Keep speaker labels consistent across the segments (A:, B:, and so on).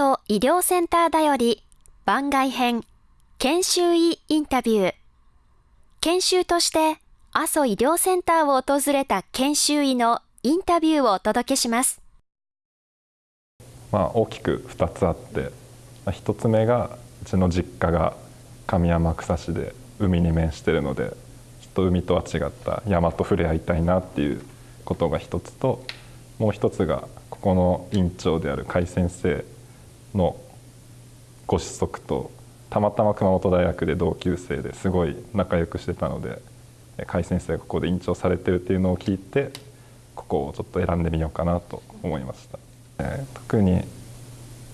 A: 阿蘇医療センターだより番外編研修医インタビュー研修として阿蘇医療センターを訪れた研修医のインタビューをお届けします。
B: まあ大きく2つあって1つ目がうちの実家が上山草市で海に面してるのでちょっと海とは違った山と触れ合いたいなっていうことが一つともう一つがここの院長である甲斐先生のご子息とたまたま熊本大学で同級生ですごい仲良くしてたので甲斐先生がここで院長されてるっていうのを聞いてここをちょっと選んでみようかなと思いました。えー、特に、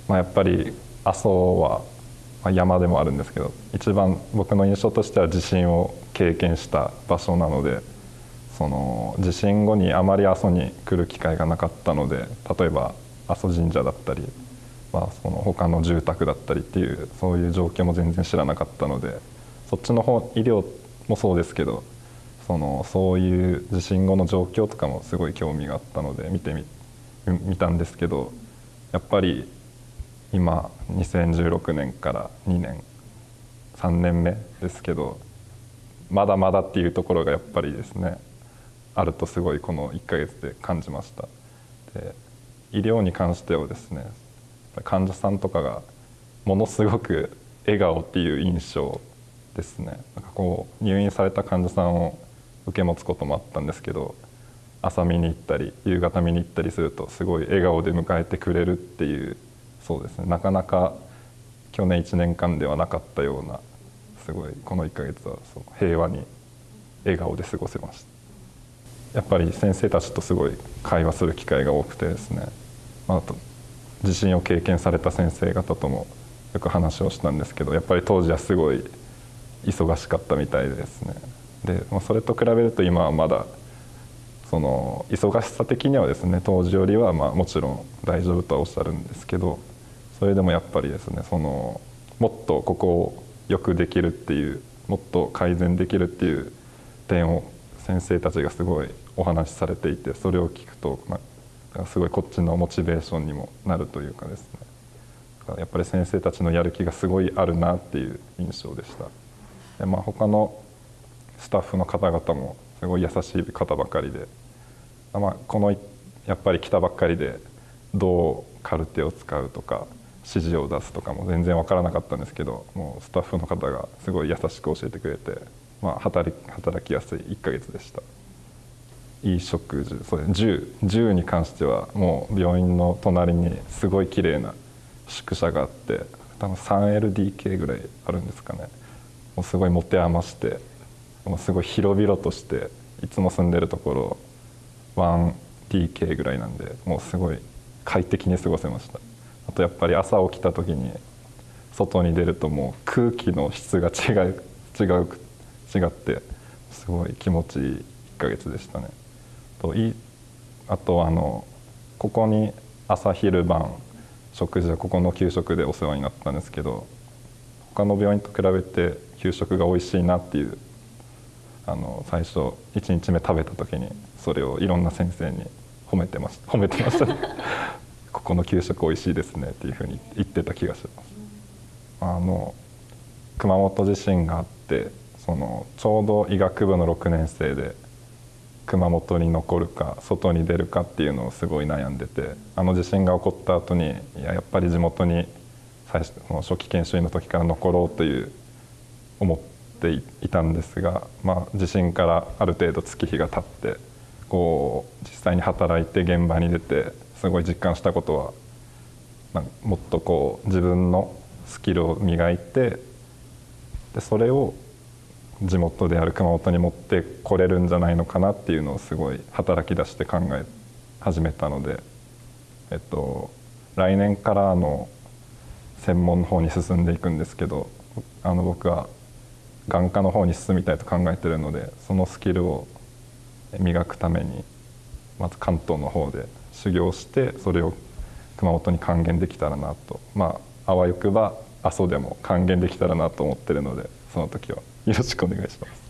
B: まあ、やっぱり阿蘇はま山でもあるんですけど一番僕の印象としては地震を経験した場所なのでその地震後にあまり阿蘇に来る機会がなかったので例えば阿蘇神社だったり、まあ、その他の住宅だったりっていうそういう状況も全然知らなかったのでそっちの方医療もそうですけどそのそういう地震後の状況とかもすごい興味があったので見てみ見たんですけどやっぱり今2016年から2年3年目ですけどまだまだっていうところがやっぱりですねあるとすごいこの1ヶ月で感じました。で医療に関してはですね患者さんとかがものすごく笑顔っていう印象ですね。なんかこう入院された患者さんを受け持つこともあったんですけど朝見に行ったり夕方見に行ったりするとすごい笑顔で迎えてくれるっていうそうですね。なかなか去年1年間ではなかったようなすごいこの1ヶ月はそう平和に笑顔で過ごせました。やっぱり先生たちとすごい会話する機会が多くてですね、まあ、あと地震を経験された先生方ともよく話をしたんですけどやっぱり当時はすごい忙しかったみたいですね。で、まあ、それと比べると今はまだその忙しさ的にはですね当時よりはまあもちろん大丈夫とはおっしゃるんですけどそれでもやっぱりですねそのもっとここをよくできるっていうもっと改善できるっていう点を先生たちがすごいお話しされていてそれを聞くと、まあ、すごいこっちのモチベーションにもなるというかですねやっぱり先生たちのやる気がすごいあるなっていう印象でしたで、まあ、他のスタッフの方々もすごい優しい方ばかりで、まあ、このやっぱり来たばっかりでどうカルテを使うとか指示を出すとかも全然分からなかったんですけどもうスタッフの方がすごい優しく教えてくれて、まあ、働き働きやすい1ヶ月でした。いい食事そう銃銃に関してはもう病院の隣にすごい綺麗な宿舎があって多分 3LDK ぐらいあるんですかね。もうすごい持て余してもうすごい広々としていつも住んでるところ 1DK ぐらいなんでもうすごい快適に過ごせました。あとやっぱり朝起きた時に外に出るともう空気の質が違う違う違ってすごい気持ちいい1ヶ月でしたね。といあとあのここに朝昼晩食事はここの給食でお世話になったんですけど他の病院と比べて給食が美味しいなっていうあの最初1日目食べた時にそれをいろんな先生に褒めてました 褒めてました。ね ここの給食美味しいですねっていうふうに言ってた気がします。あの熊本地震があってそのちょうど医学部の6年生で熊本に残るか外に出るかっていうのをすごい悩んでてあの地震が起こった後にいややっぱり地元に最初の初期研修医の時から残ろうという思っていたんですが、まあ、地震からある程度月日が経ってこう実際に働いて現場に出てすごい実感したことは、まあ、もっとこう自分のスキルを磨いてでそれを地元である熊本に持ってこれるんじゃないのかなっていうのをすごい働き出して考え始めたので、えっと、来年からの専門の方に進んでいくんですけどあの僕は眼科の方に進みたいと考えてるのでそのスキルを磨くためにまず関東の方で修行してそれを熊本に還元できたらなと。まああわよくば阿蘇でも還元できたらなと思ってるのでその時はよろしくお願いします。